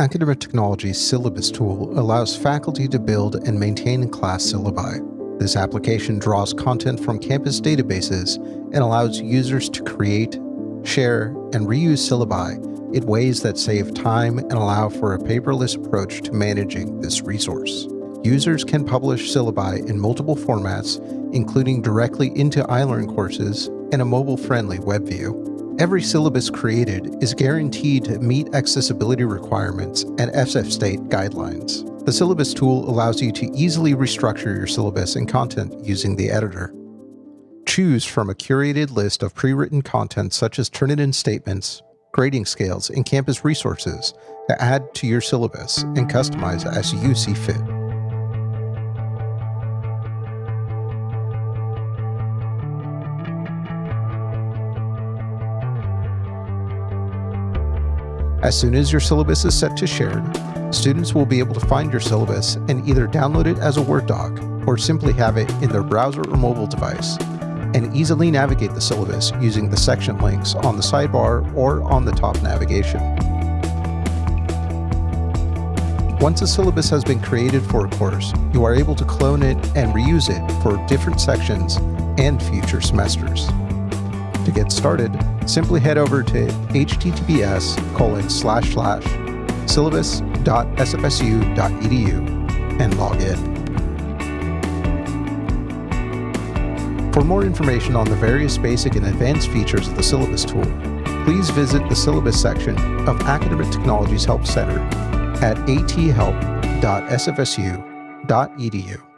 Academic Technology's syllabus tool allows faculty to build and maintain class syllabi. This application draws content from campus databases and allows users to create, share, and reuse syllabi in ways that save time and allow for a paperless approach to managing this resource. Users can publish syllabi in multiple formats, including directly into iLearn courses and a mobile-friendly web view. Every syllabus created is guaranteed to meet accessibility requirements and SF State guidelines. The syllabus tool allows you to easily restructure your syllabus and content using the editor. Choose from a curated list of pre-written content such as Turnitin statements, grading scales, and campus resources to add to your syllabus and customize as you see fit. As soon as your syllabus is set to shared, students will be able to find your syllabus and either download it as a Word doc or simply have it in their browser or mobile device and easily navigate the syllabus using the section links on the sidebar or on the top navigation. Once a syllabus has been created for a course, you are able to clone it and reuse it for different sections and future semesters. To get started, simply head over to https colon slash slash syllabus.sfsu.edu and log in. For more information on the various basic and advanced features of the syllabus tool, please visit the syllabus section of Academic Technologies Help Center at athelp.sfsu.edu.